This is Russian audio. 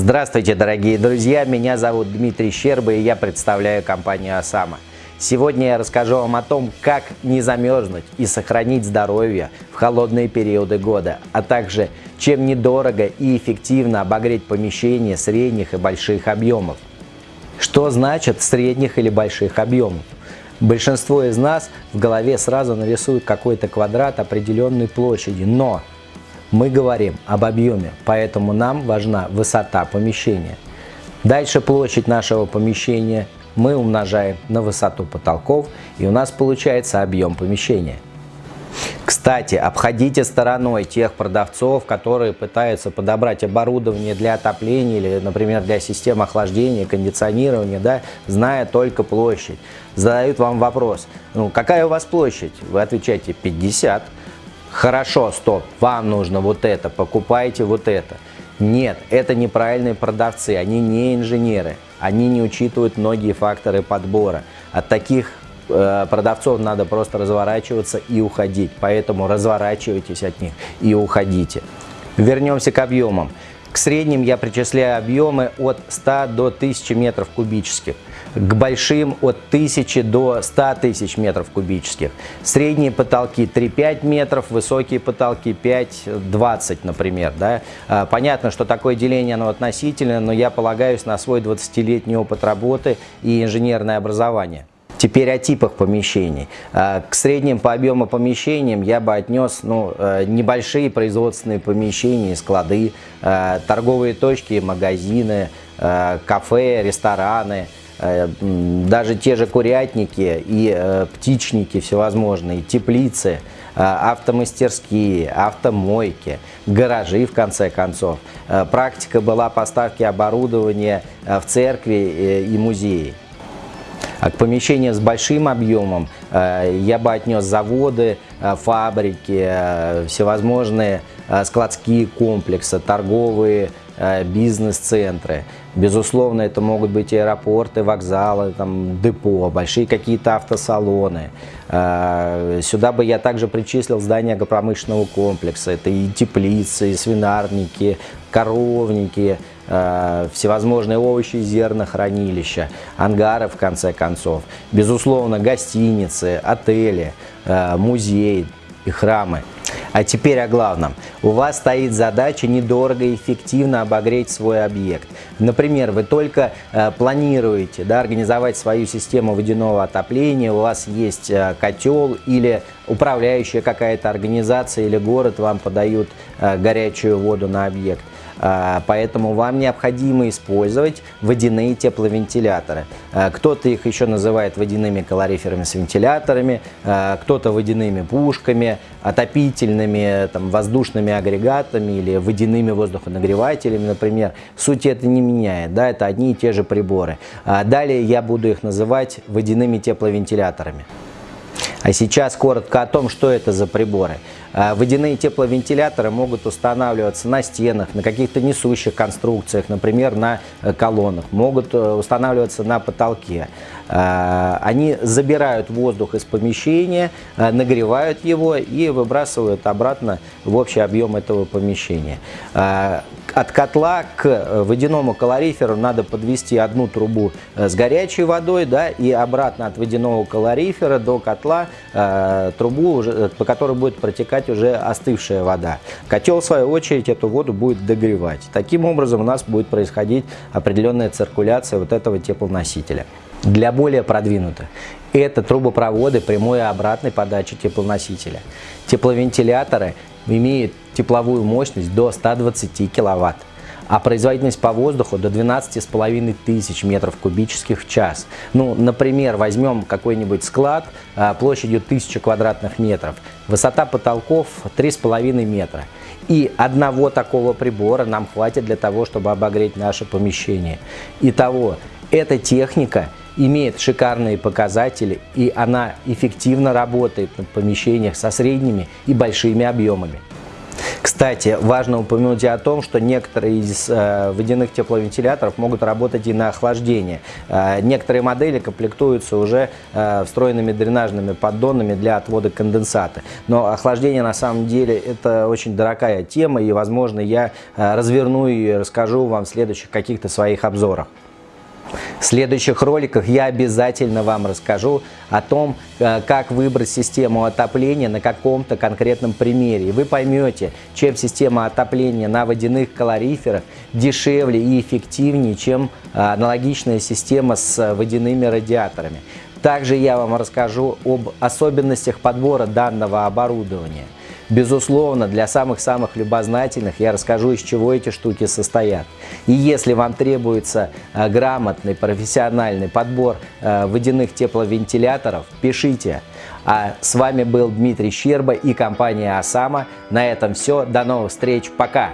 Здравствуйте, дорогие друзья! Меня зовут Дмитрий Щерба и я представляю компанию «Осама». Сегодня я расскажу вам о том, как не замерзнуть и сохранить здоровье в холодные периоды года, а также чем недорого и эффективно обогреть помещение средних и больших объемов. Что значит средних или больших объемов? Большинство из нас в голове сразу нарисуют какой-то квадрат определенной площади, но мы говорим об объеме, поэтому нам важна высота помещения. Дальше площадь нашего помещения мы умножаем на высоту потолков и у нас получается объем помещения. Кстати, обходите стороной тех продавцов, которые пытаются подобрать оборудование для отопления или, например, для систем охлаждения, кондиционирования, да, зная только площадь. Задают вам вопрос, ну какая у вас площадь? Вы отвечаете 50. Хорошо, стоп, вам нужно вот это, покупайте вот это. Нет, это неправильные продавцы, они не инженеры, они не учитывают многие факторы подбора. От таких э, продавцов надо просто разворачиваться и уходить, поэтому разворачивайтесь от них и уходите. Вернемся к объемам. К средним я причисляю объемы от 100 до 1000 метров кубических к большим от 1000 до 100 тысяч метров кубических. Средние потолки 3-5 метров, высокие потолки 5-20, например. Да? А, понятно, что такое деление оно относительно, но я полагаюсь на свой 20-летний опыт работы и инженерное образование. Теперь о типах помещений. А, к средним по объему помещениям я бы отнес ну, э, небольшие производственные помещения, склады, э, торговые точки, магазины, э, кафе, рестораны – даже те же курятники и э, птичники всевозможные, теплицы, э, автомастерские, автомойки, гаражи в конце концов. Практика была поставки оборудования в церкви и музеи. А к помещениям с большим объемом я бы отнес заводы, фабрики, всевозможные складские комплексы, торговые бизнес-центры. Безусловно, это могут быть аэропорты, вокзалы, там, депо, большие какие-то автосалоны. А, сюда бы я также причислил здания агропромышленного комплекса. Это и теплицы, и свинарники, коровники, а, всевозможные овощи и зернохранилища, ангары в конце концов. Безусловно, гостиницы, отели, музеи и храмы. А теперь о главном. У вас стоит задача недорого и эффективно обогреть свой объект. Например, вы только э, планируете да, организовать свою систему водяного отопления, у вас есть э, котел или управляющая какая-то организация или город вам подают э, горячую воду на объект. А, поэтому вам необходимо использовать водяные тепловентиляторы. А, кто-то их еще называет водяными калориферами с вентиляторами, а, кто-то водяными пушками, отопительными там, воздушными агрегатами или водяными воздухонагревателями, например. Суть это не меняет, да, это одни и те же приборы. Далее я буду их называть водяными тепловентиляторами. А сейчас коротко о том, что это за приборы. А, водяные тепловентиляторы могут устанавливаться на стенах, на каких-то несущих конструкциях, например, на э, колоннах, могут э, устанавливаться на потолке. А, они забирают воздух из помещения, э, нагревают его и выбрасывают обратно в общий объем этого помещения. А, от котла к водяному калориферу надо подвести одну трубу с горячей водой да, и обратно от водяного калорифера до котла трубу, по которой будет протекать уже остывшая вода. Котел, в свою очередь, эту воду будет догревать. Таким образом, у нас будет происходить определенная циркуляция вот этого теплоносителя. Для более продвинутых это трубопроводы прямой и обратной подачи теплоносителя. Тепловентиляторы имеют тепловую мощность до 120 киловатт а производительность по воздуху до 12,5 тысяч метров кубических в час. Ну, например, возьмем какой-нибудь склад а, площадью 1000 квадратных метров, высота потолков 3,5 метра. И одного такого прибора нам хватит для того, чтобы обогреть наше помещение. Итого, эта техника имеет шикарные показатели и она эффективно работает в помещениях со средними и большими объемами. Кстати, важно упомянуть о том, что некоторые из э, водяных тепловентиляторов могут работать и на охлаждение. Э, некоторые модели комплектуются уже э, встроенными дренажными поддонами для отвода конденсата. Но охлаждение на самом деле это очень дорогая тема и, возможно, я э, разверну и расскажу вам в следующих каких-то своих обзорах. В следующих роликах я обязательно вам расскажу о том, э, как выбрать систему отопления на каком-то конкретном примере. И вы поймете, чем система отопления на водяных калориферах дешевле и эффективнее, чем э, аналогичная система с водяными радиаторами. Также я вам расскажу об особенностях подбора данного оборудования. Безусловно, для самых-самых любознательных я расскажу, из чего эти штуки состоят. И если вам требуется э, грамотный, профессиональный подбор э, водяных тепловентиляторов, пишите. А с вами был Дмитрий Щерба и компания «Осама». На этом все. До новых встреч. Пока!